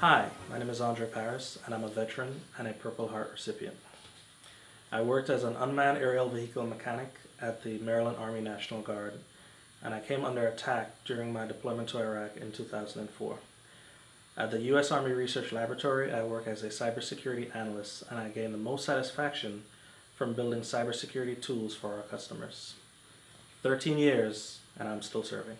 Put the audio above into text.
Hi, my name is Andre Paris and I'm a veteran and a Purple Heart recipient. I worked as an unmanned aerial vehicle mechanic at the Maryland Army National Guard and I came under attack during my deployment to Iraq in 2004. At the U.S. Army Research Laboratory, I work as a cybersecurity analyst and I gain the most satisfaction from building cybersecurity tools for our customers. 13 years and I'm still serving.